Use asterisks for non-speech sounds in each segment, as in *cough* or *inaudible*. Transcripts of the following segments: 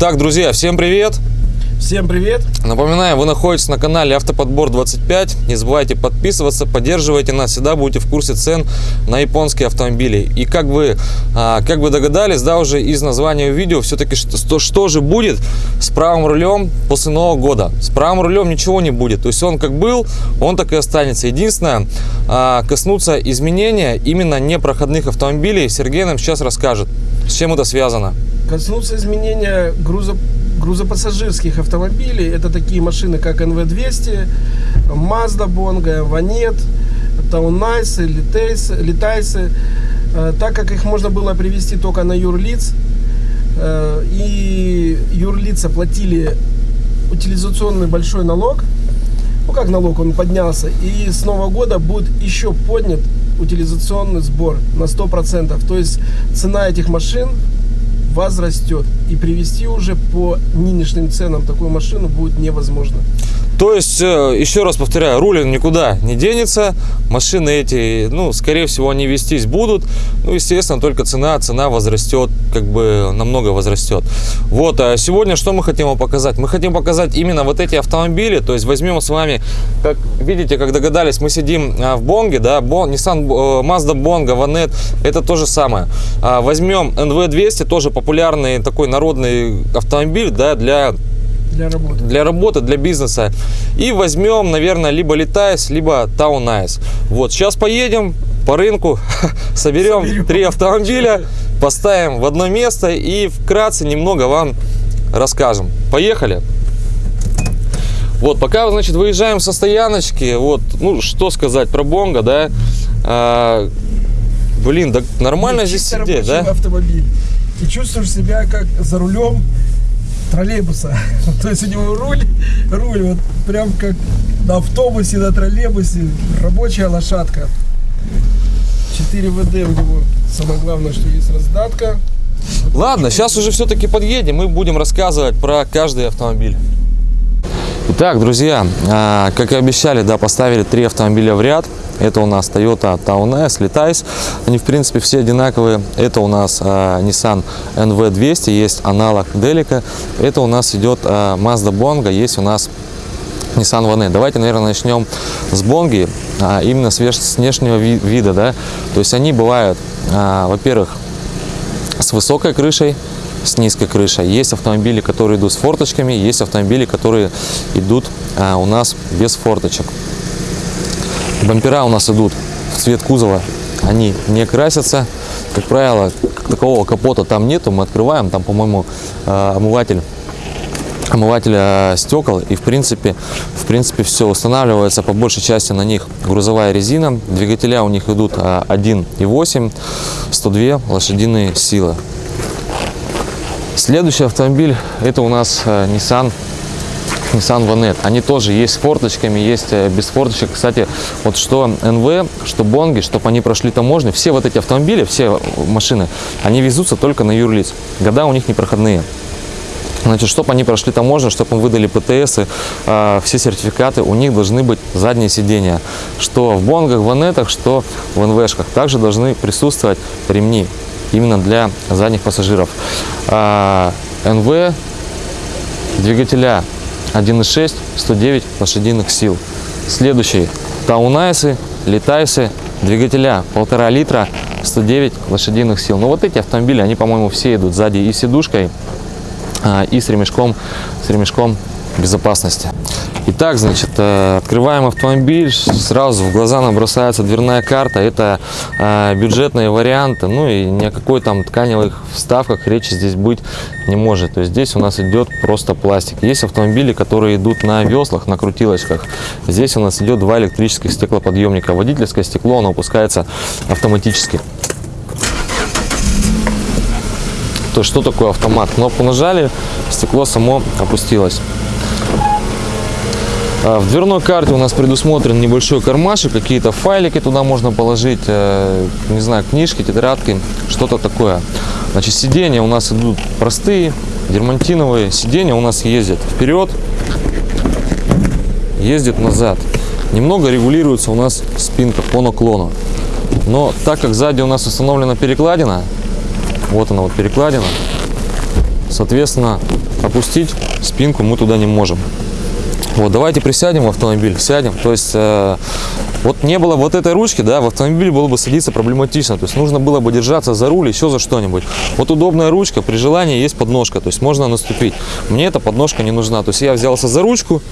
Итак, друзья, всем привет! Всем привет! Напоминаю, вы находитесь на канале Автоподбор 25. Не забывайте подписываться, поддерживайте нас, всегда будете в курсе цен на японские автомобили. И как вы, а, как вы догадались, да, уже из названия видео, все-таки что, что же будет с правым рулем после Нового года? С правым рулем ничего не будет. То есть он как был, он так и останется. Единственное, а, коснуться изменения именно непроходных автомобилей Сергей нам сейчас расскажет. С чем это связано? Коснуться изменения груза грузопассажирских автомобилей. Это такие машины, как NV200, Mazda Bongo, Vanet, Таунайсы, Литайсы, Литайсы. Э, так как их можно было привести только на юрлиц, э, и юрлица платили утилизационный большой налог, ну как налог, он поднялся, и с Нового года будет еще поднят утилизационный сбор на 100%. То есть цена этих машин возрастет. И привести уже по нынешним ценам такую машину будет невозможно. То есть, э, еще раз повторяю, рулин никуда не денется, машины эти, ну, скорее всего, они вестись будут, ну, естественно, только цена, цена возрастет, как бы намного возрастет. Вот, а сегодня что мы хотим вам показать? Мы хотим показать именно вот эти автомобили, то есть возьмем с вами, как видите, как догадались, мы сидим а, в Бонге, да, Бон, Nissan, э, Mazda Bongo, Vanette, это то же самое. А, возьмем NV200, тоже популярный такой народный автомобиль, да, для для работы. Для работы, для бизнеса. И возьмем, наверное, либо LiteAce, либо TownAce. Вот, сейчас поедем по рынку, *laughs* соберем, соберем три автомобиля, поставим в одно место и вкратце немного вам расскажем. Поехали! Вот, пока, значит, выезжаем со стояночки, вот, ну, что сказать про Бонго, да, а, блин, да нормально здесь сидеть, да? автомобиль. И чувствуешь себя как за рулем троллейбуса. *laughs* То есть у него руль, руль вот прям как на автобусе, на троллейбусе, рабочая лошадка. 4 ВД у него. Самое главное, что есть раздатка. Ладно, сейчас уже все-таки подъедем, мы будем рассказывать про каждый автомобиль. Итак, друзья, а, как и обещали, да, поставили три автомобиля в ряд. Это у нас Toyota Town S, Letice. Они, в принципе, все одинаковые. Это у нас а, Nissan NV200, есть аналог Delica. Это у нас идет а, Mazda Bongo, есть у нас Nissan Vanet. Давайте, наверное, начнем с Бонги, а, именно с, с внешнего ви вида. Да? То есть они бывают, а, во-первых, с высокой крышей, с низкой крышей. Есть автомобили, которые идут с форточками, есть автомобили, которые идут а, у нас без форточек. Бампера у нас идут в цвет кузова, они не красятся. Как правило, такого капота там нету, мы открываем, там, по-моему, а, омыватель омывателя стекол. И в принципе в принципе все устанавливается. По большей части на них грузовая резина. Двигателя у них идут 1,8 а, 102 лошадиные силы. Следующий автомобиль это у нас э, Nissan Nissan Vanet. Они тоже есть с форточками, есть э, без форточек. Кстати, вот что НВ, что Бонги, чтобы они прошли таможню, все вот эти автомобили, все машины, они везутся только на юрлиц. Года у них непроходные. Значит, чтобы они прошли таможню, чтобы им выдали ПТС, э, все сертификаты, у них должны быть задние сиденья. Что в Бонгах, Ванетах, что в НВшках. Также должны присутствовать ремни именно для задних пассажиров. А, НВ двигателя 1.6 109 лошадиных сил. Следующий Таунайсы, Летайсы, двигателя полтора литра 109 лошадиных сил. Но вот эти автомобили, они, по-моему, все идут сзади и сидушкой, а, и с ремешком, с ремешком безопасности. Итак, значит, э, открываем автомобиль, сразу в глаза нам бросается дверная карта. Это э, бюджетные варианты, ну и ни о какой там тканевых вставках речи здесь быть не может. То есть здесь у нас идет просто пластик. Есть автомобили, которые идут на веслах, на крутилочках. Здесь у нас идет два электрических стеклоподъемника. Водительское стекло, оно опускается автоматически. То что такое автомат? Кнопку нажали, стекло само опустилось. А, в дверной карте у нас предусмотрен небольшой кармашек, какие-то файлики туда можно положить, э, не знаю, книжки, тетрадки, что-то такое. Значит, сиденья у нас идут простые, дермантиновые. Сиденья у нас ездят вперед, ездят назад. Немного регулируется у нас спинка по наклону. Но так как сзади у нас установлена перекладина, вот она вот перекладина, Соответственно, опустить спинку мы туда не можем. Вот, давайте присядем в автомобиль, сядем. То есть, э, вот не было вот этой ручки, да, в автомобиль было бы садиться проблематично. То есть, нужно было бы держаться за руль, еще за что-нибудь. Вот удобная ручка, при желании есть подножка, то есть, можно наступить. Мне эта подножка не нужна. То есть, я взялся за ручку.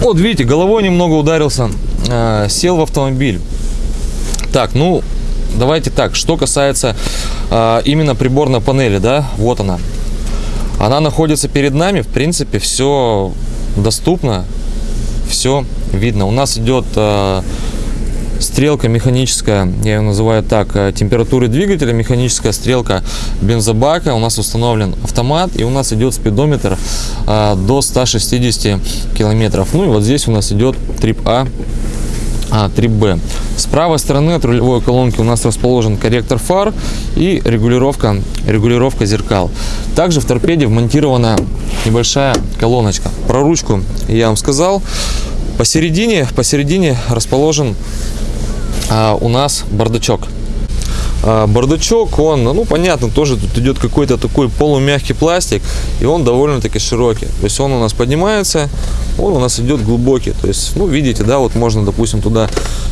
Вот, видите, головой немного ударился, э, сел в автомобиль. Так, ну, давайте так, что касается э, именно приборной панели, да, вот она. Она находится перед нами, в принципе, все доступно, все видно. У нас идет э, стрелка механическая, я ее называю так, э, температуры двигателя, механическая стрелка бензобака. У нас установлен автомат и у нас идет спидометр э, до 160 километров. Ну и вот здесь у нас идет трип А а, 3B. С правой стороны от рулевой колонки у нас расположен корректор фар и регулировка, регулировка зеркал. Также в торпеде вмонтирована небольшая колоночка. Про ручку я вам сказал. Посередине, посередине расположен а, у нас бардачок. А, бардачок, он, ну понятно, тоже тут идет какой-то такой полумягкий пластик, и он довольно-таки широкий. То есть он у нас поднимается, он у нас идет глубокий. То есть, ну видите, да, вот можно, допустим, туда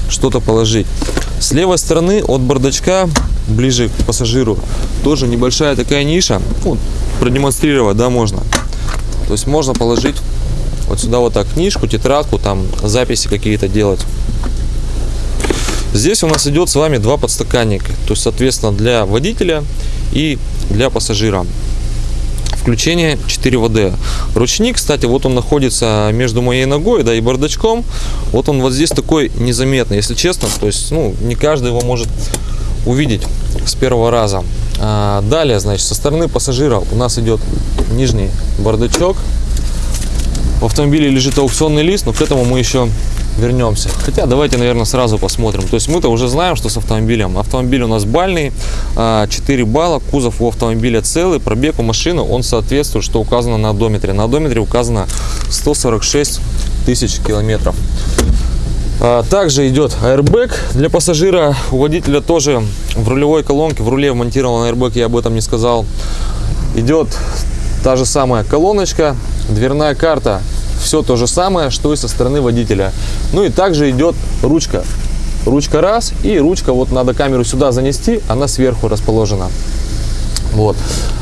что-то положить. С левой стороны от бардачка, ближе к пассажиру, тоже небольшая такая ниша. Вот, продемонстрировать, да, можно. То есть можно положить вот сюда вот так книжку, тетрадку, там записи какие-то делать. Здесь у нас идет с вами два подстаканника, то есть, соответственно, для водителя и для пассажира. Включение 4ВД. Ручник, кстати, вот он находится между моей ногой да, и бардачком. Вот он вот здесь такой незаметный, если честно. То есть, ну, не каждый его может увидеть с первого раза. А, далее, значит, со стороны пассажира у нас идет нижний бардачок. В автомобиле лежит аукционный лист, но к этому мы еще вернемся. Хотя давайте, наверное, сразу посмотрим. То есть мы-то уже знаем, что с автомобилем. Автомобиль у нас бальный, 4 балла, кузов у автомобиля целый, пробег у машины, он соответствует, что указано на одометре. На одометре указано 146 тысяч километров. А, также идет airbag для пассажира. У водителя тоже в рулевой колонке, в руле вмонтирован airbag, я об этом не сказал. Идет та же самая колоночка, дверная карта все то же самое, что и со стороны водителя. Ну и также идет ручка. Ручка раз, и ручка, вот надо камеру сюда занести, она сверху расположена. Вот.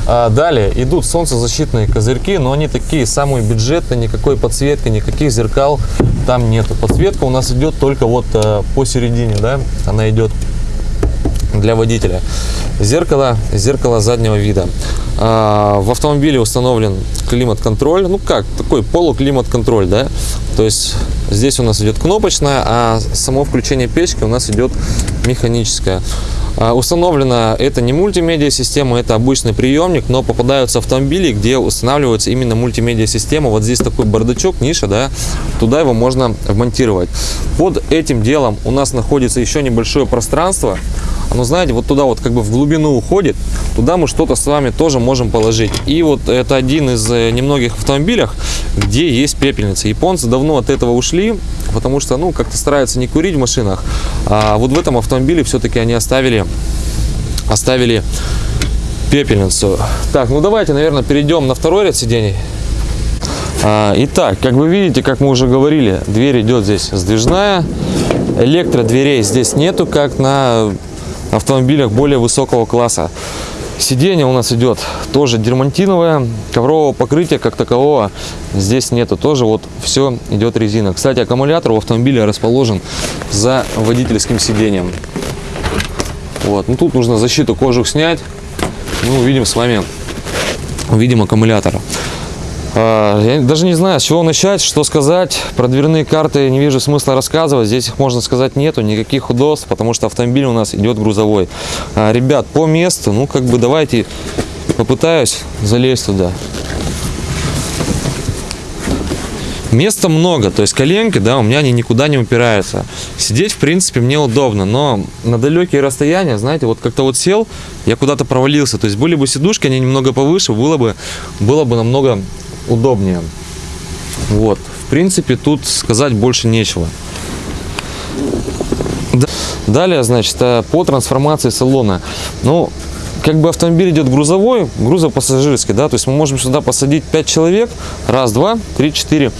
А далее идут солнцезащитные козырьки, но они такие самые бюджетные, никакой подсветки, никаких зеркал там нету. Подсветка у нас идет только вот э, посередине, да, она идет для водителя. Зеркало, зеркало заднего вида. А, в автомобиле установлен климат-контроль, ну как, такой полуклимат-контроль, да, то есть здесь у нас идет кнопочная, а само включение печки у нас идет механическое. А, установлена это не мультимедиа система, это обычный приемник, но попадаются автомобили, где устанавливается именно мультимедиа система. Вот здесь такой бардачок, ниша, да, туда его можно вмонтировать. Под этим делом у нас находится еще небольшое пространство, оно, знаете, вот туда вот как бы в глубину уходит, туда мы что-то с вами тоже можем положить. И вот это один из э, немногих автомобилях, где есть пепельница. Японцы давно от этого ушли, потому что, ну, как-то стараются не курить в машинах. А вот в этом автомобиле все-таки они оставили, оставили пепельницу. Так, ну давайте, наверное, перейдем на второй ряд сидений. А, итак, как вы видите, как мы уже говорили, дверь идет здесь сдвижная. Электродверей здесь нету, как на автомобилях более высокого класса. Сиденье у нас идет тоже дермантиновое, коврового покрытия как такового здесь нету, тоже вот все идет резина. Кстати, аккумулятор у автомобиля расположен за водительским сиденьем. Вот, ну тут нужно защиту кожух снять, мы увидим с вами, увидим аккумулятор. А, я даже не знаю, с чего начать, что сказать. Про дверные карты не вижу смысла рассказывать. Здесь их, можно сказать, нету никаких удобств, потому что автомобиль у нас идет грузовой. А, ребят, по месту, ну, как бы давайте попытаюсь залезть туда. Места много, то есть коленки, да, у меня они никуда не упираются. Сидеть, в принципе, мне удобно, но на далекие расстояния, знаете, вот как-то вот сел, я куда-то провалился. То есть были бы сидушки, они немного повыше, было бы, было бы намного удобнее. Вот, в принципе, тут сказать больше нечего. Далее, значит, э, по трансформации салона. Ну, как бы автомобиль идет грузовой, грузопассажирский, да, то есть мы можем сюда посадить 5 человек, раз, два, три, четыре,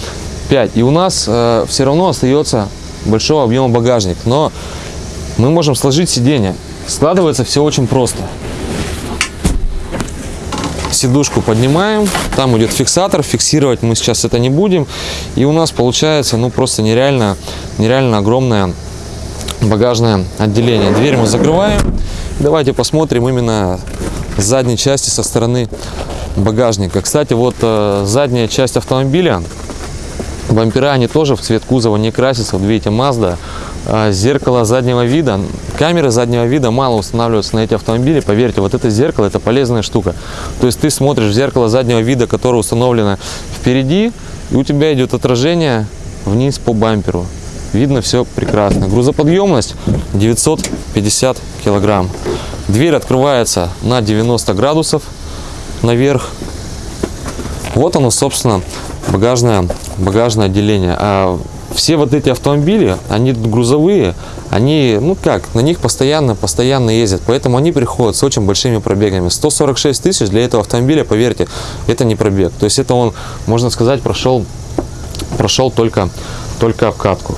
пять, и у нас э, все равно остается большого объема багажник, но мы можем сложить сиденье. Складывается все очень просто. Сидушку поднимаем, там идет фиксатор, фиксировать мы сейчас это не будем, и у нас получается, ну, просто нереально, нереально огромное багажное отделение. Дверь мы закрываем. Давайте посмотрим именно с задней части со стороны багажника. Кстати, вот э, задняя часть автомобиля, бампера, они тоже в цвет кузова не красятся. Вот видите, Mazda. А зеркало заднего вида, камеры заднего вида мало устанавливаются на эти автомобили. Поверьте, вот это зеркало, это полезная штука. То есть ты смотришь в зеркало заднего вида, которое установлено впереди, и у тебя идет отражение вниз по бамперу видно все прекрасно. Грузоподъемность 950 килограмм. Дверь открывается на 90 градусов наверх. Вот оно, собственно, багажное, багажное отделение. А все вот эти автомобили, они грузовые, они, ну как, на них постоянно, постоянно ездят, поэтому они приходят с очень большими пробегами. 146 тысяч для этого автомобиля, поверьте, это не пробег. То есть это он, можно сказать, прошел, прошел только, только обкатку.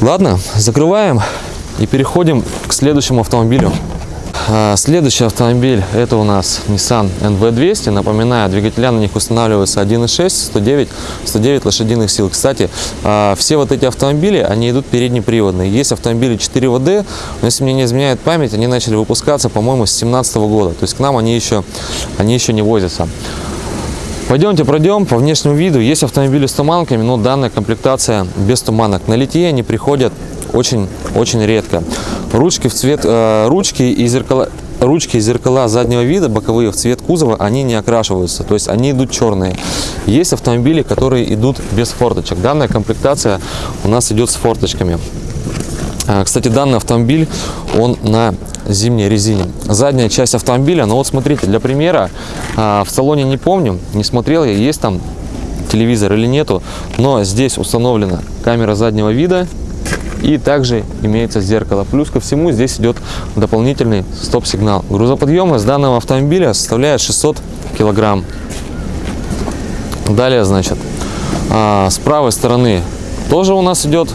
Ладно, закрываем и переходим к следующему автомобилю. А, следующий автомобиль это у нас Nissan NV200. Напоминаю, двигателя на них устанавливаются 1.6, 109, 109 лошадиных сил. Кстати, а, все вот эти автомобили, они идут переднеприводные. Есть автомобили 4WD, но если мне не изменяет память, они начали выпускаться, по-моему, с 2017 года. То есть к нам они еще, они еще не возятся. Пойдемте пройдем по внешнему виду. Есть автомобили с туманками, но данная комплектация без туманок. На литье они приходят очень-очень редко. Ручки в цвет, э, ручки и зеркала, ручки и зеркала заднего вида, боковые в цвет кузова, они не окрашиваются, то есть они идут черные. Есть автомобили, которые идут без форточек. Данная комплектация у нас идет с форточками. А, кстати, данный автомобиль, он на зимней резине. Задняя часть автомобиля, ну вот смотрите, для примера, а, в салоне не помню, не смотрел я, есть там телевизор или нету, но здесь установлена камера заднего вида и также имеется зеркало. Плюс ко всему здесь идет дополнительный стоп-сигнал. Грузоподъемность данного автомобиля составляет 600 килограмм. Далее, значит, а, с правой стороны тоже у нас идет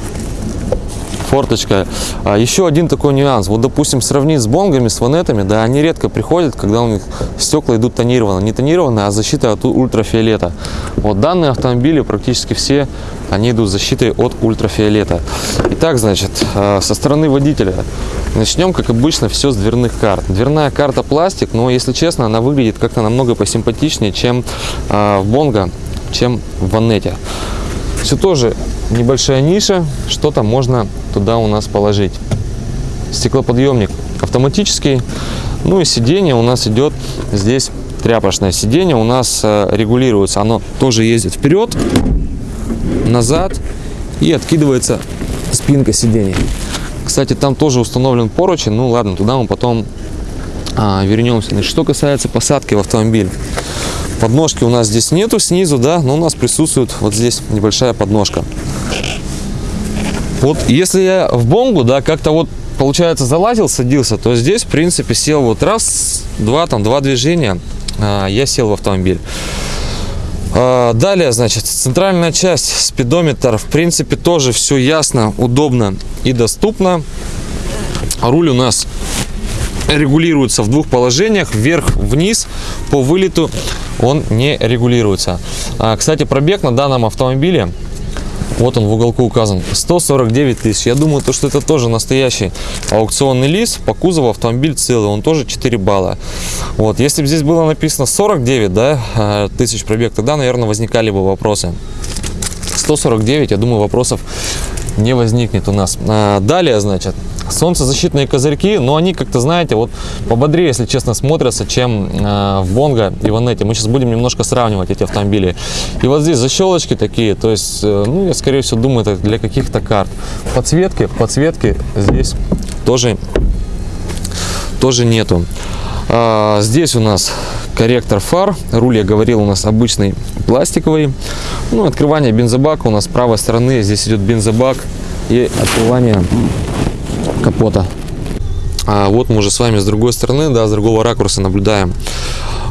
форточка. А еще один такой нюанс. Вот, допустим, сравнить с бонгами, с ванетами, да, они редко приходят, когда у них стекла идут тонированно. Не тонированно, а защита от ультрафиолета. Вот данные автомобили практически все, они идут защитой от ультрафиолета. Итак, значит, а, со стороны водителя. Начнем, как обычно, все с дверных карт. Дверная карта пластик, но, если честно, она выглядит как-то намного посимпатичнее, чем э, в Бонго, чем в Ванете. Все тоже небольшая ниша, что-то можно туда у нас положить. Стеклоподъемник автоматический. Ну и сиденье у нас идет здесь тряпочное сиденье у нас э, регулируется. Оно тоже ездит вперед, назад и откидывается спинка сиденья. Кстати, там тоже установлен поручень. Ну ладно, туда мы потом а, вернемся. Значит, что касается посадки в автомобиль. Подножки у нас здесь нету снизу, да, но у нас присутствует вот здесь небольшая подножка. Вот если я в бонгу, да, как-то вот получается залазил, садился, то здесь, в принципе, сел вот раз, два, там, два движения, а, я сел в автомобиль. А, далее, значит, центральная часть, спидометр, в принципе, тоже все ясно, удобно и доступно. Руль у нас регулируется в двух положениях, вверх-вниз, по вылету он не регулируется. А, кстати, пробег на данном автомобиле, вот он в уголку указан, 149 тысяч. Я думаю, то, что это тоже настоящий аукционный лист. По кузову автомобиль целый, он тоже 4 балла. Вот, если бы здесь было написано 49 да, а, тысяч пробег, тогда, наверное, возникали бы вопросы. 149, я думаю, вопросов не возникнет у нас. А, далее, значит, солнцезащитные козырьки, но они как-то, знаете, вот пободрее, если честно, смотрятся, чем э, в Бонго и в Анете. Мы сейчас будем немножко сравнивать эти автомобили. И вот здесь защелочки такие, то есть, э, ну, я скорее всего думаю, это для каких-то карт. Подсветки, подсветки здесь тоже, тоже нету. А, здесь у нас корректор фар. Руль, я говорил, у нас обычный пластиковый. Ну, открывание бензобака у нас с правой стороны. Здесь идет бензобак и открывание капота. А вот мы уже с вами с другой стороны, да, с другого ракурса наблюдаем.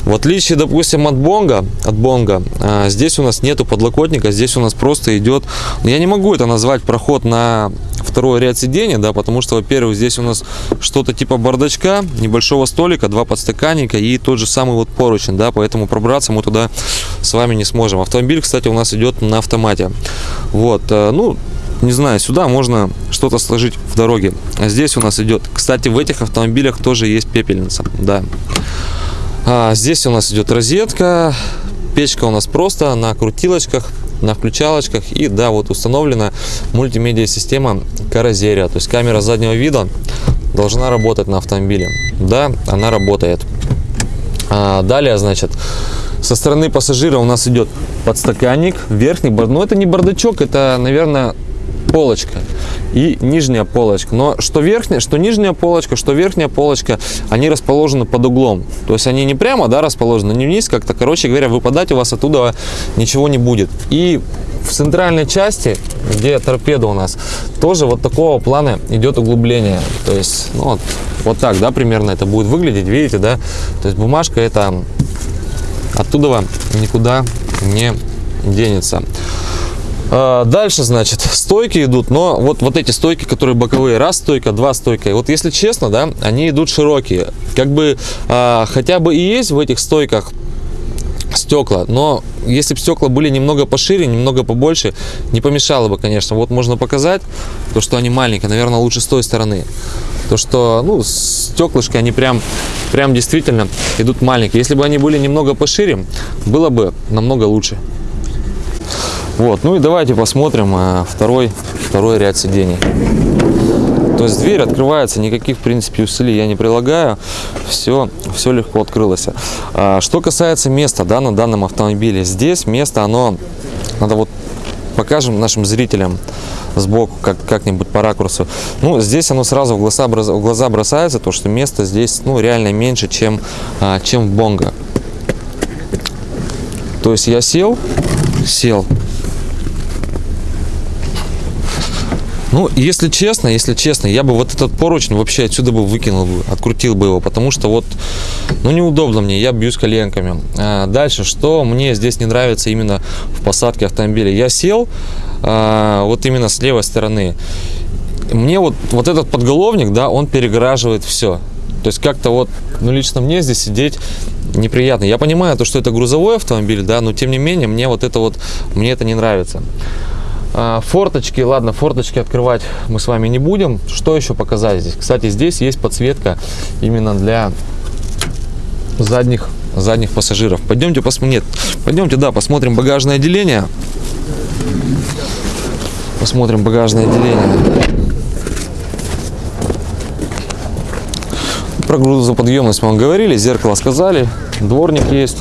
В отличие, допустим, от Бонга, от Бонга, а, здесь у нас нету подлокотника, здесь у нас просто идет, я не могу это назвать проход на второй ряд сидений, да, потому что, во-первых, здесь у нас что-то типа бардачка, небольшого столика, два подстаканника и тот же самый вот поручень, да, поэтому пробраться мы туда с вами не сможем. Автомобиль, кстати, у нас идет на автомате. Вот, э, ну, не знаю, сюда можно что-то сложить в дороге. А здесь у нас идет, кстати, в этих автомобилях тоже есть пепельница, да. А, здесь у нас идет розетка, печка у нас просто на крутилочках, на включалочках и да, вот установлена мультимедиа система Каразерия, то есть камера заднего вида должна работать на автомобиле. Да, она работает. А, далее, значит, со стороны пассажира у нас идет подстаканник, верхний, но ну, это не бардачок, это, наверное, полочка и нижняя полочка. Но что верхняя, что нижняя полочка, что верхняя полочка, они расположены под углом. То есть они не прямо, да, расположены, не вниз как-то. Короче говоря, выпадать у вас оттуда ничего не будет. И в центральной части, где торпеда у нас, тоже вот такого плана идет углубление. То есть, ну, вот, вот так, да, примерно это будет выглядеть, видите, да? То есть бумажка это оттуда никуда не денется. А, дальше, значит, стойки идут, но вот, вот эти стойки, которые боковые, раз стойка, два стойка. Вот если честно, да, они идут широкие. Как бы а, хотя бы и есть в этих стойках стекла, но если бы стекла были немного пошире, немного побольше, не помешало бы, конечно. Вот можно показать, то, что они маленькие, наверное, лучше с той стороны. То, что, ну, стеклышки, они прям, прям действительно идут маленькие. Если бы они были немного пошире, было бы намного лучше. Вот, ну и давайте посмотрим э, второй, второй ряд сидений. То есть дверь открывается, никаких, в принципе, усилий я не прилагаю. Все, все легко открылось. А, что касается места, да, на данном автомобиле. Здесь место, оно, надо вот покажем нашим зрителям сбоку, как, как-нибудь по ракурсу. Ну, здесь оно сразу в глаза, в глаза бросается, то, что место здесь, ну, реально меньше, чем, а, чем в Бонго. То есть я сел, сел, Ну, если честно, если честно, я бы вот этот поручень вообще отсюда бы выкинул, открутил бы его, потому что вот, ну, неудобно мне, я бьюсь коленками. А дальше, что мне здесь не нравится именно в посадке автомобиля. Я сел а, вот именно с левой стороны. Мне вот, вот этот подголовник, да, он перегораживает все. То есть как-то вот, ну, лично мне здесь сидеть неприятно. Я понимаю, то, что это грузовой автомобиль, да, но тем не менее, мне вот это вот, мне это не нравится. А, форточки, ладно, форточки открывать мы с вами не будем. Что еще показать здесь? Кстати, здесь есть подсветка именно для задних, задних пассажиров. Пойдемте посмотрим. Нет, пойдемте, да, посмотрим багажное отделение. Посмотрим багажное отделение. Про грузоподъемность мы вам говорили, зеркало сказали, дворник есть.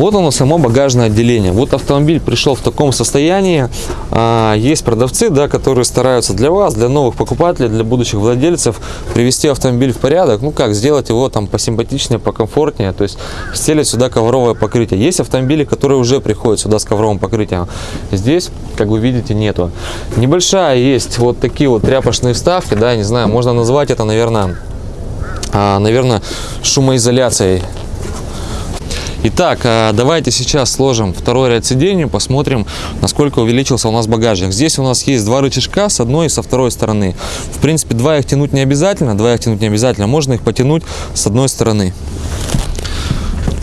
Вот оно само багажное отделение. Вот автомобиль пришел в таком состоянии. А, есть продавцы, да, которые стараются для вас, для новых покупателей, для будущих владельцев привести автомобиль в порядок. Ну как, сделать его там посимпатичнее, покомфортнее. То есть стелить сюда ковровое покрытие. Есть автомобили, которые уже приходят сюда с ковровым покрытием. Здесь, как вы видите, нету. Небольшая есть вот такие вот тряпочные вставки, да, не знаю, можно назвать это, наверное, а, наверное, шумоизоляцией Итак, а, давайте сейчас сложим второй ряд сидений, посмотрим, насколько увеличился у нас багажник. Здесь у нас есть два рычажка с одной и со второй стороны. В принципе, два их тянуть не обязательно, два их тянуть не обязательно, можно их потянуть с одной стороны.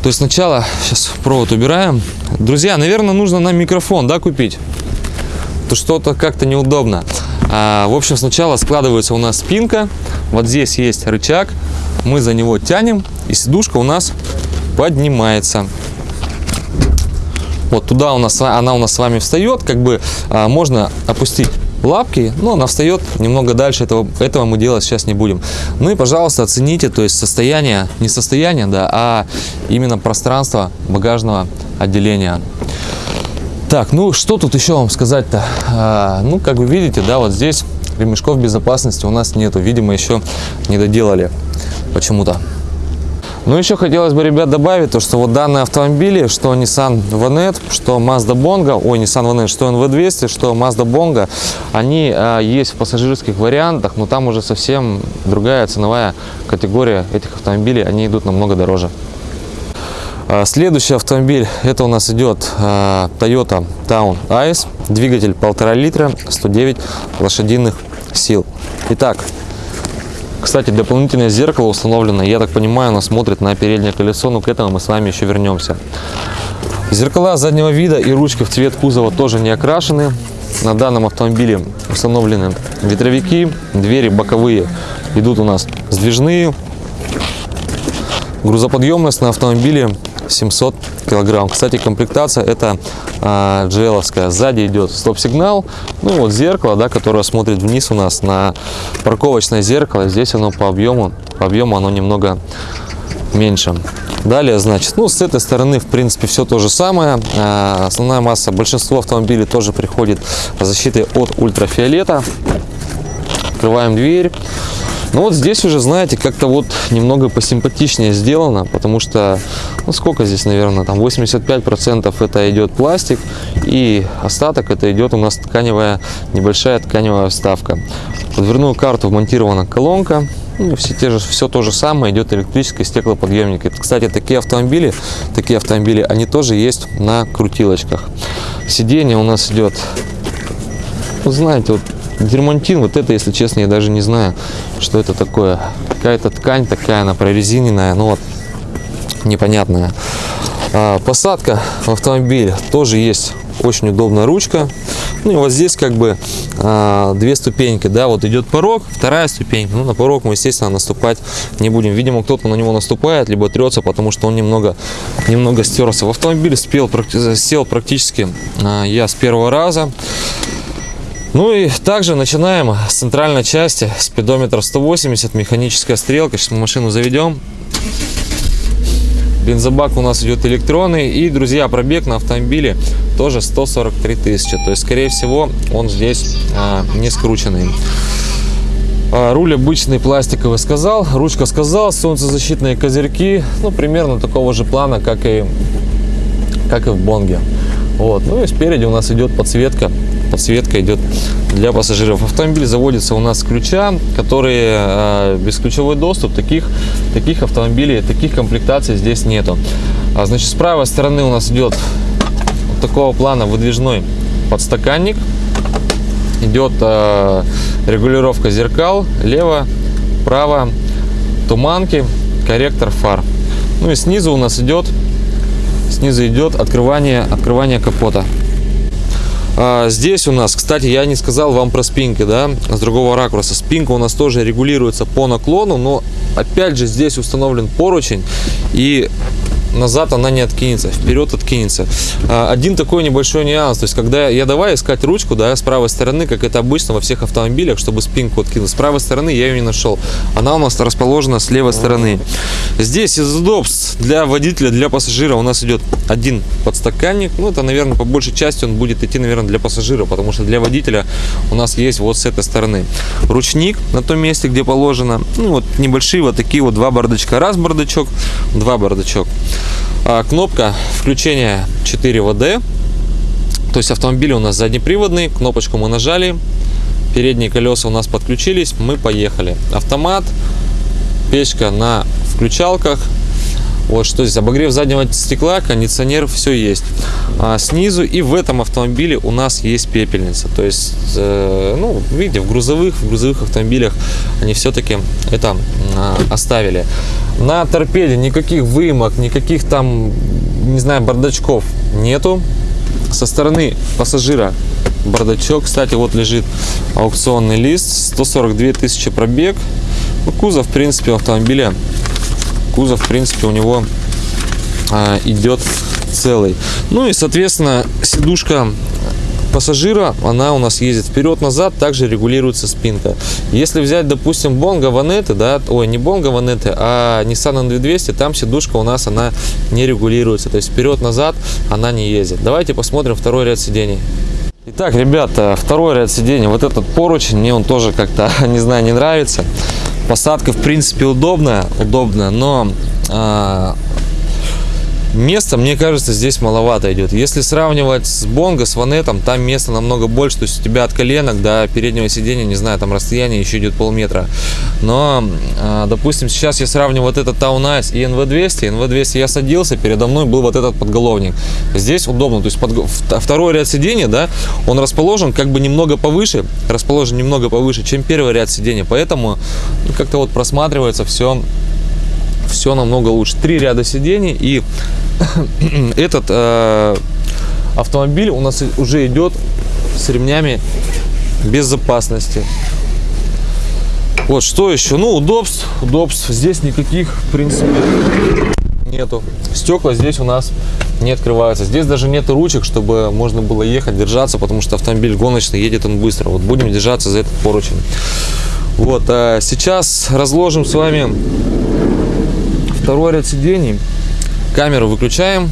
То есть сначала, сейчас провод убираем. Друзья, наверное, нужно нам микрофон, да, купить? То что-то как-то неудобно. А, в общем, сначала складывается у нас спинка. Вот здесь есть рычаг. Мы за него тянем. И сидушка у нас поднимается. Вот туда у нас, она у нас с вами встает, как бы а, можно опустить лапки, но она встает немного дальше, этого, этого мы делать сейчас не будем. Ну и, пожалуйста, оцените, то есть состояние, не состояние, да, а именно пространство багажного отделения. Так, ну что тут еще вам сказать-то? А, ну, как вы видите, да, вот здесь ремешков безопасности у нас нету, видимо, еще не доделали почему-то. Ну, еще хотелось бы, ребят, добавить то, что вот данные автомобили, что Nissan Vanette, что Mazda Bongo, ой, Nissan Vanette, что NV200, что Mazda Bongo, они а, есть в пассажирских вариантах, но там уже совсем другая ценовая категория этих автомобилей, они идут намного дороже. А, Следующий автомобиль, это у нас идет а, Toyota Town Ice, двигатель 1,5 литра, 109 лошадиных сил. Итак, кстати, дополнительное зеркало установлено, я так понимаю, оно смотрит на переднее колесо, но к этому мы с вами еще вернемся. Зеркала заднего вида и ручки в цвет кузова тоже не окрашены. На данном автомобиле установлены ветровики, двери боковые идут у нас сдвижные. Грузоподъемность на автомобиле 700 килограмм. Кстати, комплектация это GL-овская. Сзади идет стоп-сигнал. Ну вот зеркало, да, которое смотрит вниз у нас на парковочное зеркало. Здесь оно по объему, по объему оно немного меньше. Далее, значит, ну с этой стороны, в принципе, все то же самое. А, основная масса, большинство автомобилей тоже приходит защитой от ультрафиолета. Открываем дверь. Ну вот здесь уже, знаете, как-то вот немного посимпатичнее сделано, потому что, ну сколько здесь, наверное, там 85% это идет пластик, и остаток это идет у нас тканевая, небольшая тканевая вставка. В дверную карту вмонтирована колонка, ну, все, те же, все то же самое, идет электрический стеклоподъемник. Кстати, такие автомобили, такие автомобили, они тоже есть на крутилочках. Сиденье у нас идет, вот знаете, вот дермантин, вот это, если честно, я даже не знаю, что это такое. Какая-то ткань такая, она прорезиненная, ну вот, непонятная. А, посадка в автомобиль тоже есть очень удобная ручка. Ну и вот здесь как бы а, две ступеньки, да, вот идет порог, вторая ступенька. Ну на порог мы, естественно, наступать не будем. Видимо, кто-то на него наступает, либо трется, потому что он немного, немного стерся. В автомобиле спел, сел практически а, я с первого раза. Ну и также начинаем с центральной части, спидометр 180, механическая стрелка. Сейчас мы машину заведем. Бензобак у нас идет электронный. И, друзья, пробег на автомобиле тоже 143 тысячи. То есть, скорее всего, он здесь а, не скрученный. А, руль обычный пластиковый сказал, ручка сказал, солнцезащитные козырьки, ну, примерно такого же плана, как и, как и в Бонге. Вот. Ну и спереди у нас идет подсветка. Подсветка идет для пассажиров. Автомобиль заводится у нас с ключа, которые э, бесключевой доступ. Таких, таких автомобилей, таких комплектаций здесь нету. А, значит, с правой стороны у нас идет вот такого плана выдвижной подстаканник. Идет э, регулировка зеркал, лево, право, туманки, корректор фар. Ну и снизу у нас идет снизу идет открывание, открывание капота. А, здесь у нас, кстати, я не сказал вам про спинки, да, с другого ракурса. Спинка у нас тоже регулируется по наклону, но опять же здесь установлен поручень и назад она не откинется, вперед откинется. А, Один такой небольшой нюанс, то есть когда я давай искать ручку, да, с правой стороны, как это обычно во всех автомобилях, чтобы спинку откинуть, с правой стороны я ее не нашел. Она у нас расположена с левой стороны. Здесь из удобств для водителя, для пассажира у нас идет один подстаканник, ну это, наверное, по большей части он будет идти, наверное, для пассажира, потому что для водителя у нас есть вот с этой стороны ручник на том месте, где положено, ну вот небольшие вот такие вот два бардачка, раз бардачок, два бардачок. А, кнопка включения 4 ВД. То есть автомобиль у нас заднеприводный. Кнопочку мы нажали. Передние колеса у нас подключились. Мы поехали. Автомат. Печка на включалках. Вот что здесь. Обогрев заднего стекла, кондиционер, все есть. А снизу и в этом автомобиле у нас есть пепельница. То есть, э, ну, видите, в грузовых, в грузовых автомобилях они все-таки это э, оставили. На торпеде никаких выемок, никаких там, не знаю, бардачков нету. Со стороны пассажира бардачок. Кстати, вот лежит аукционный лист. 142 тысячи пробег. Ну, кузов, в принципе, автомобиля кузов, в принципе, у него а, идет целый. Ну и, соответственно, сидушка пассажира, она у нас ездит вперед-назад, также регулируется спинка. Если взять, допустим, Bongo Vanette, да, ой, не Bongo Vanette, а Nissan NV200, там сидушка у нас, она не регулируется, то есть вперед-назад она не ездит. Давайте посмотрим второй ряд сидений. Итак, ребята, второй ряд сидений, вот этот поручень, мне он тоже как-то, *laughs* не знаю, не нравится. Посадка, в принципе, удобная, удобная, но а, места, мне кажется, здесь маловато идет. Если сравнивать с Бонго, с Ванетом, там места намного больше. То есть у тебя от коленок до переднего сидения, не знаю, там расстояние еще идет полметра. Но, а, допустим, сейчас я сравниваю вот этот Town и NV200. NV200 я садился, передо мной был вот этот подголовник. Здесь удобно. То есть под, второй ряд сидения, да, он расположен как бы немного повыше, расположен немного повыше, чем первый ряд сидения. Поэтому ну, как-то вот просматривается все все намного лучше. Три ряда сидений и *coughs* этот э, автомобиль у нас уже идет с ремнями безопасности. Вот что еще? Ну, удобств, удобств. Здесь никаких, в принципе, нету. Стекла здесь у нас не открываются. Здесь даже нет ручек, чтобы можно было ехать, держаться, потому что автомобиль гоночный, едет он быстро. Вот будем держаться за этот поручень. Вот, а сейчас разложим с вами второй ряд сидений. Камеру выключаем.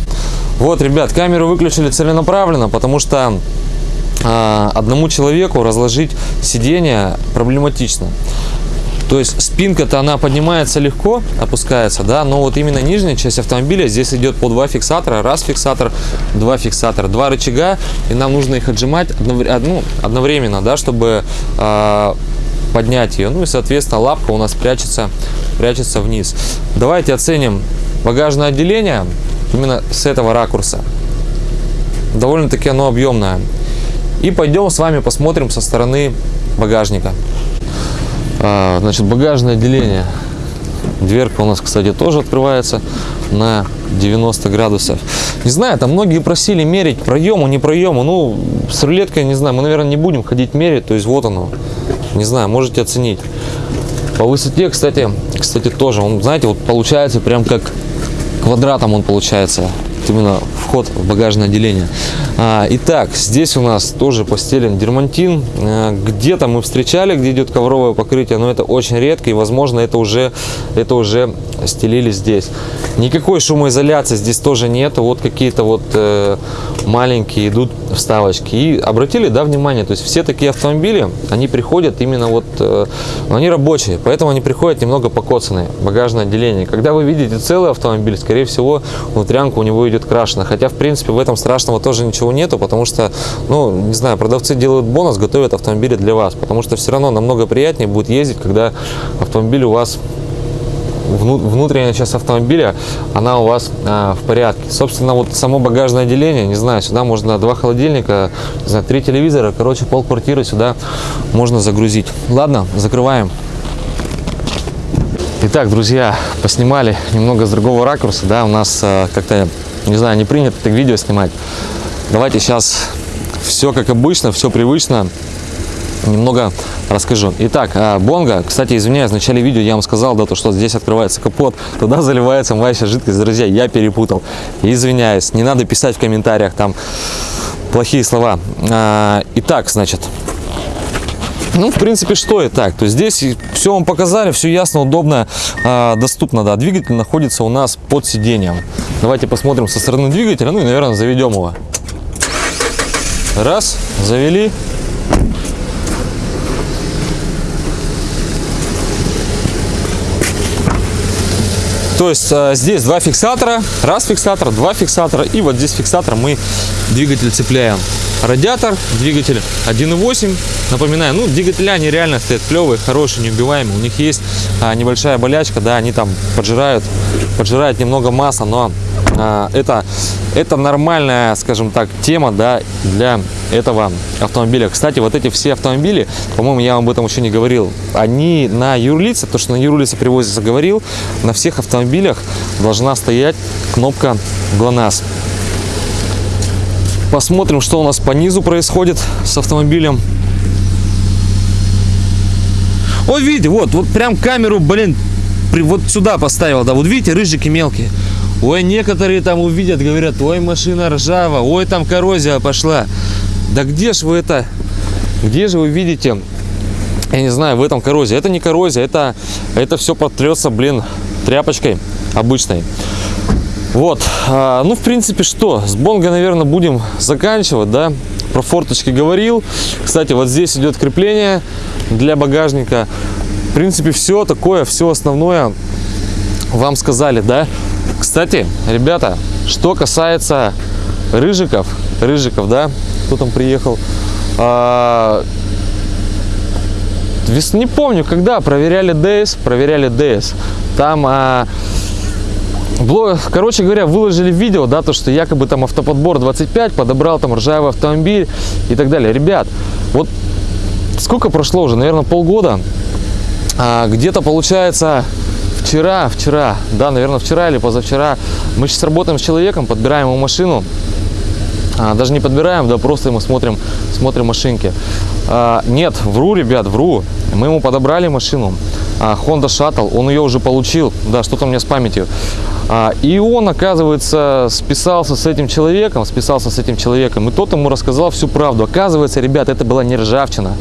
Вот, ребят, камеру выключили целенаправленно, потому что э, одному человеку разложить сиденье проблематично. То есть спинка-то она поднимается легко, опускается, да, но вот именно нижняя часть автомобиля здесь идет по два фиксатора, раз фиксатор, два фиксатора, два рычага, и нам нужно их отжимать одну, одновременно, да, чтобы э, поднять ее. Ну и, соответственно, лапка у нас прячется, прячется вниз. Давайте оценим багажное отделение именно с этого ракурса. Довольно-таки оно объемное. И пойдем с вами посмотрим со стороны багажника. А, значит, багажное отделение. Дверка у нас, кстати, тоже открывается на 90 градусов. Не знаю, там многие просили мерить проему, не проему. Ну, с рулеткой, не знаю, мы, наверное, не будем ходить мерить. То есть вот оно. Не знаю, можете оценить. По высоте, кстати, кстати, тоже. Он, знаете, вот получается прям как квадратом он получается именно вход в багажное отделение. А, итак, здесь у нас тоже постелен дермантин. А, где-то мы встречали, где идет ковровое покрытие, но это очень редко и, возможно, это уже, это уже стелили здесь. Никакой шумоизоляции здесь тоже нет. Вот какие-то вот э, маленькие идут вставочки. И обратили, да, внимание, то есть все такие автомобили, они приходят именно вот, э, они рабочие, поэтому они приходят немного покоцанные, багажное отделение. Когда вы видите целый автомобиль, скорее всего, внутрянка у него идет крашена. Хотя, в принципе, в этом страшного тоже ничего нету, потому что, ну, не знаю, продавцы делают бонус, готовят автомобили для вас, потому что все равно намного приятнее будет ездить, когда автомобиль у вас внутренняя часть автомобиля, она у вас а, в порядке. Собственно, вот само багажное отделение, не знаю, сюда можно два холодильника, не три телевизора, короче, пол квартиры сюда можно загрузить. Ладно, закрываем. Итак, друзья, поснимали немного с другого ракурса, да, у нас а, как-то, не знаю, не принято так видео снимать. Давайте сейчас все как обычно, все привычно немного расскажу. Итак, а, бонга, кстати, извиняюсь, в начале видео я вам сказал, да, то, что здесь открывается капот, туда заливается моющая жидкость. Друзья, я перепутал. Извиняюсь, не надо писать в комментариях там плохие слова. А, итак, значит, ну, в принципе, что и так. То есть здесь все вам показали, все ясно, удобно, э, доступно. Да, двигатель находится у нас под сиденьем. Давайте посмотрим со стороны двигателя, ну и, наверное, заведем его. Раз, завели. То есть э, здесь два фиксатора, раз фиксатор, два фиксатора и вот здесь фиксатор мы двигатель цепляем. Радиатор, двигатель 1.8, напоминаю, ну двигателя они реально стоят клевые, хорошие, неубиваемые. У них есть а, небольшая болячка, да, они там поджирают, поджирают немного масла, но это, это нормальная, скажем так, тема да, для этого автомобиля. Кстати, вот эти все автомобили, по-моему, я вам об этом еще не говорил, они на юрлице, то, что на юрлице привозится, говорил, на всех автомобилях должна стоять кнопка ГЛОНАСС. Посмотрим, что у нас по низу происходит с автомобилем. Вот видите, вот, вот прям камеру, блин, вот сюда поставил, да, вот видите, рыжики мелкие. Ой, некоторые там увидят, говорят, ой, машина ржава, ой, там коррозия пошла. Да где же вы это, где же вы видите, я не знаю, в этом коррозия. Это не коррозия, это, это все потрется, блин, тряпочкой обычной. Вот, а, ну, в принципе, что, с Бонго, наверное, будем заканчивать, да. Про форточки говорил. Кстати, вот здесь идет крепление для багажника. В принципе, все такое, все основное вам сказали, да? Кстати, ребята, что касается рыжиков, рыжиков, да? Кто там приехал? А, не помню, когда проверяли ДС, проверяли ДС. Там а, Бло- Короче говоря, выложили видео, да, то, что якобы там автоподбор 25 подобрал там ржавый автомобиль и так далее. Ребят, вот сколько прошло уже, наверное, полгода. А, где-то получается вчера, вчера, да, наверное, вчера или позавчера мы сейчас работаем с человеком, подбираем ему машину. А, даже не подбираем, да, просто мы смотрим, смотрим машинки. А, нет, вру, ребят, вру. Мы ему подобрали машину. а, Honda Shuttle, он ее уже получил. Да, что-то у меня с памятью. А, и он, оказывается, списался с этим человеком, списался с этим человеком, и тот ему рассказал всю правду. Оказывается, ребят, это была не ржавчина.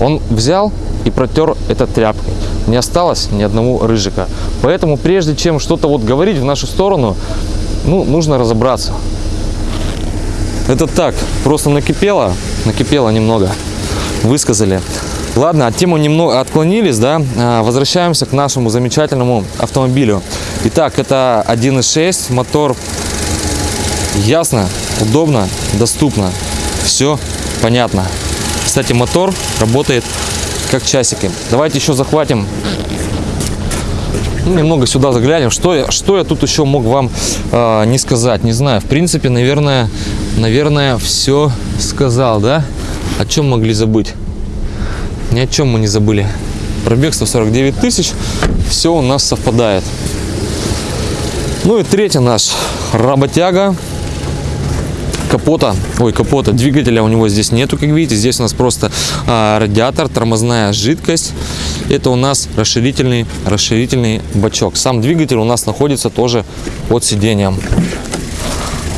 Он взял и протер это тряпкой. Не осталось ни одного рыжика. Поэтому прежде чем что-то вот говорить в нашу сторону, ну, нужно разобраться. Это так, просто накипело, накипело немного, высказали. Ладно, от темы немного отклонились, да, А, возвращаемся к нашему замечательному автомобилю. Итак, это 1.6 мотор, ясно, удобно, доступно, все понятно. Кстати, мотор работает как часики. Давайте еще захватим ну, немного сюда заглянем. Что я, что я тут еще мог вам э, не сказать? Не знаю. В принципе, наверное, наверное, все сказал, да? О чем могли забыть? Ни о чем мы не забыли. Пробег 149 тысяч. Все у нас совпадает. Ну и третий наш работяга. Капота, ой, капота, двигателя у него здесь нету, как видите. Здесь у нас просто а, радиатор, тормозная жидкость. Это у нас расширительный, расширительный бачок. Сам двигатель у нас находится тоже под сиденьем.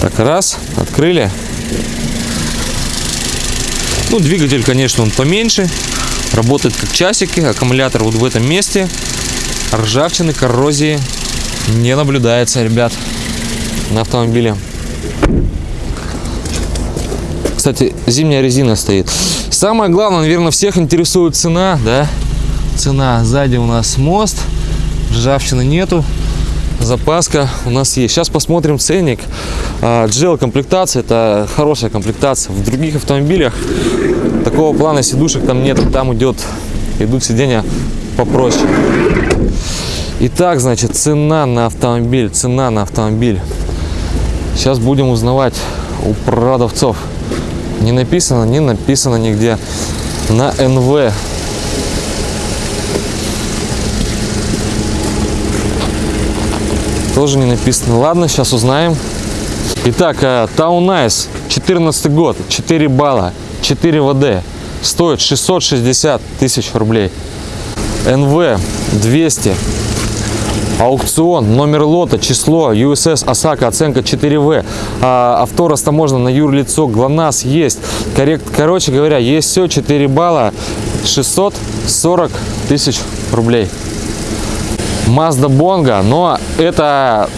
Так, раз, открыли. Ну, двигатель, конечно, он поменьше. Работает как часики. Аккумулятор вот в этом месте. Ржавчины, коррозии не наблюдается, ребят, на автомобиле. Кстати, зимняя резина стоит. Самое главное, наверное, всех интересует цена, да? Цена. Сзади у нас мост. Ржавчины нету. Запаска у нас есть. Сейчас посмотрим ценник. А, GL комплектация это хорошая комплектация. В других автомобилях такого плана сидушек там нет. Там идет, идут сиденья попроще. Итак, значит, цена на автомобиль. Цена на автомобиль. Сейчас будем узнавать у продавцов. Не написано, не написано нигде. На НВ. Тоже не написано. Ладно, сейчас узнаем. Итак, э, Town Nice, 14 год, 4 балла, 4 ВД. Стоит 660 тысяч рублей. НВ 200. Аукцион, номер лота, число, USS Осака, оценка 4В. А, авто растаможено на юрлицо, ГЛОНАСС есть. Коррект, короче говоря, есть все, 4 балла, 640 тысяч рублей. Mazda Bongo, но это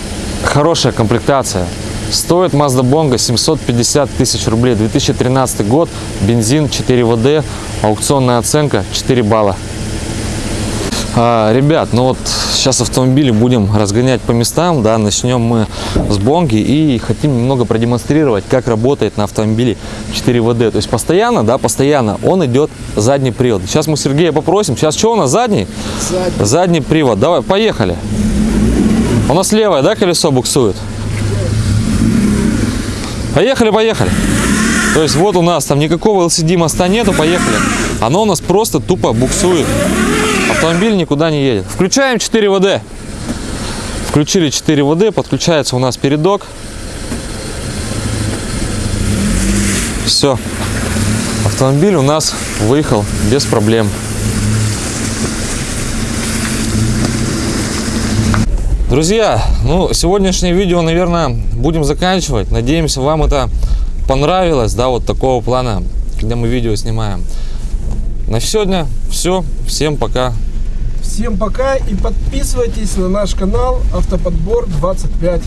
хорошая комплектация. Стоит Mazda Bongo 750 тысяч рублей. 2013 год, бензин 4 ВД, аукционная оценка 4 балла. А, ребят, ну вот сейчас автомобили будем разгонять по местам, да, начнем мы с Бонги и хотим немного продемонстрировать, как работает на автомобиле 4 ВД. То есть постоянно, да, постоянно он идет задний привод. Сейчас мы Сергея попросим, сейчас что у нас задний? Задний. Задний привод. Давай, поехали. У нас левое, да, колесо буксует? Поехали, поехали. То есть вот у нас там никакого LCD моста нету, поехали. Оно у нас просто тупо буксует. Автомобиль никуда не едет. Включаем 4 ВД. Включили 4 ВД, подключается у нас передок. Все. Автомобиль у нас выехал без проблем. Друзья, ну сегодняшнее видео, наверное, будем заканчивать. Надеемся, вам это понравилось, да, вот такого плана, когда мы видео снимаем. На сегодня все. Всем пока. Всем пока и подписывайтесь на наш канал Автоподбор 25.